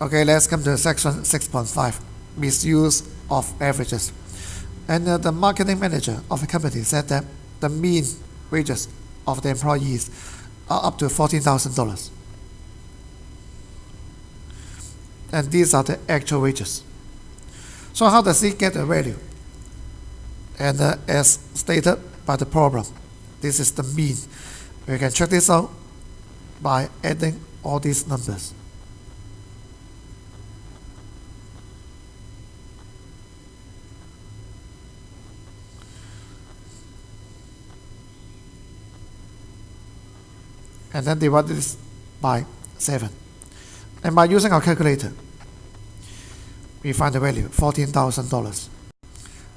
Okay, let's come to section 6.5, misuse of averages. And uh, the marketing manager of the company said that the mean wages of the employees are up to $14,000. And these are the actual wages. So how does he get the value? And uh, as stated by the problem, this is the mean. We can check this out by adding all these numbers. And then divide this by 7. And by using our calculator, we find the value, $14,000.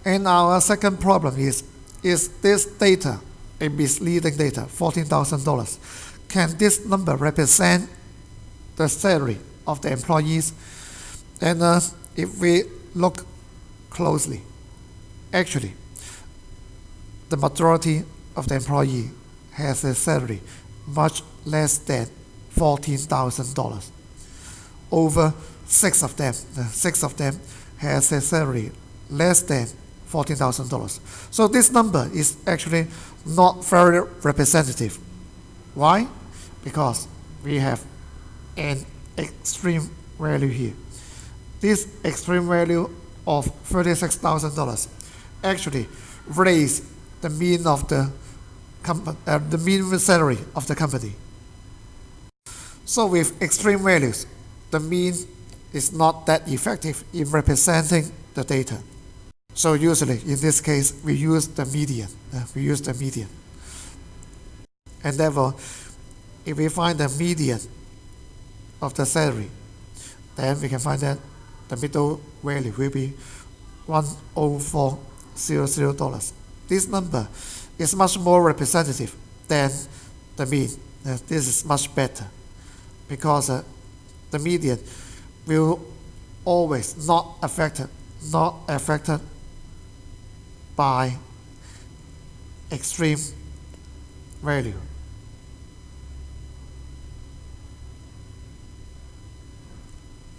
And our second problem is, is this data a misleading data, $14,000? Can this number represent the salary of the employees? And uh, if we look closely, actually, the majority of the employee has a salary much less than $14,000. Over six of them, six of them has a salary less than $14,000. So this number is actually not very representative. Why? Because we have an extreme value here. This extreme value of $36,000 actually raised the mean of the uh, the minimum salary of the company. So with extreme values, the mean is not that effective in representing the data. So usually, in this case, we use the median. Uh, we use the median. And therefore, if we find the median of the salary, then we can find that the middle value will be $10400. This number is much more representative than the mean. Uh, this is much better because uh, the median will always not affected, not affected by extreme value.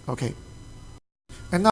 Okay.